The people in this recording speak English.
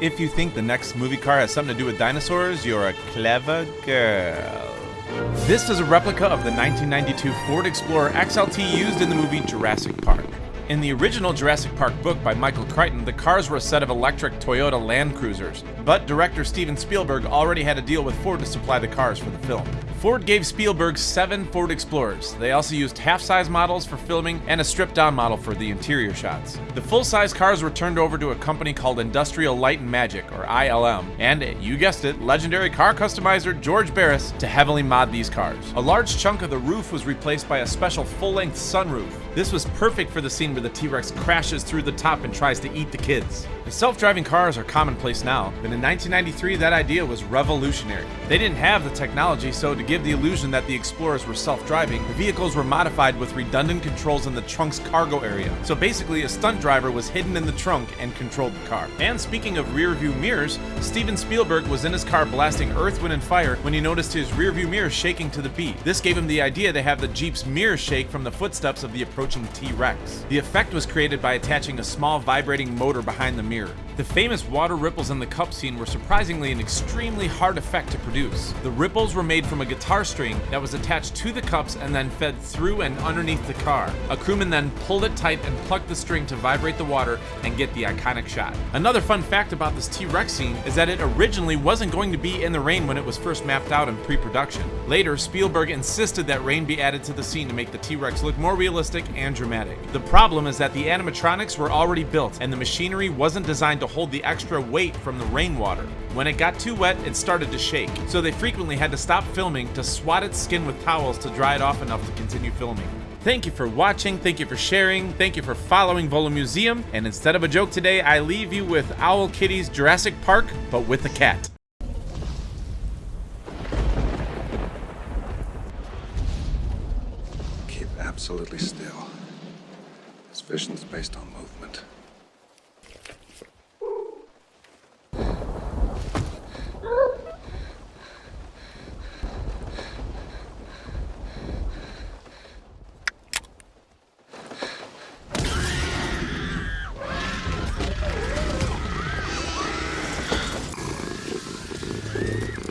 If you think the next movie car has something to do with dinosaurs, you're a clever girl. This is a replica of the 1992 Ford Explorer XLT used in the movie Jurassic Park. In the original Jurassic Park book by Michael Crichton, the cars were a set of electric Toyota Land Cruisers, but director Steven Spielberg already had a deal with Ford to supply the cars for the film. Ford gave Spielberg seven Ford Explorers. They also used half-size models for filming and a stripped-down model for the interior shots. The full-size cars were turned over to a company called Industrial Light and Magic, or ILM, and, you guessed it, legendary car customizer George Barris to heavily mod these cars. A large chunk of the roof was replaced by a special full-length sunroof. This was perfect for the scene where the T-Rex crashes through the top and tries to eat the kids. Self-driving cars are commonplace now, but in 1993 that idea was revolutionary. They didn't have the technology, so to give the illusion that the Explorers were self-driving, the vehicles were modified with redundant controls in the trunk's cargo area. So basically, a stunt driver was hidden in the trunk and controlled the car. And speaking of rearview mirrors, Steven Spielberg was in his car blasting Earth, Wind, and Fire when he noticed his rearview mirror shaking to the beat. This gave him the idea to have the Jeep's mirror shake from the footsteps of the approaching T-Rex. The effect was created by attaching a small vibrating motor behind the mirror. The famous water ripples in the cup scene were surprisingly an extremely hard effect to produce. The ripples were made from a guitar string that was attached to the cups and then fed through and underneath the car. A crewman then pulled it tight and plucked the string to vibrate the water and get the iconic shot. Another fun fact about this T-Rex scene is that it originally wasn't going to be in the rain when it was first mapped out in pre-production. Later, Spielberg insisted that rain be added to the scene to make the T-Rex look more realistic and dramatic. The problem is that the animatronics were already built and the machinery wasn't designed to hold the extra weight from the rainwater. When it got too wet, it started to shake, so they frequently had to stop filming to swat its skin with towels to dry it off enough to continue filming. Thank you for watching, thank you for sharing, thank you for following Volo Museum, and instead of a joke today, I leave you with Owl Kitty's Jurassic Park, but with a cat. Keep absolutely still. This vision is based on movement. Yeah.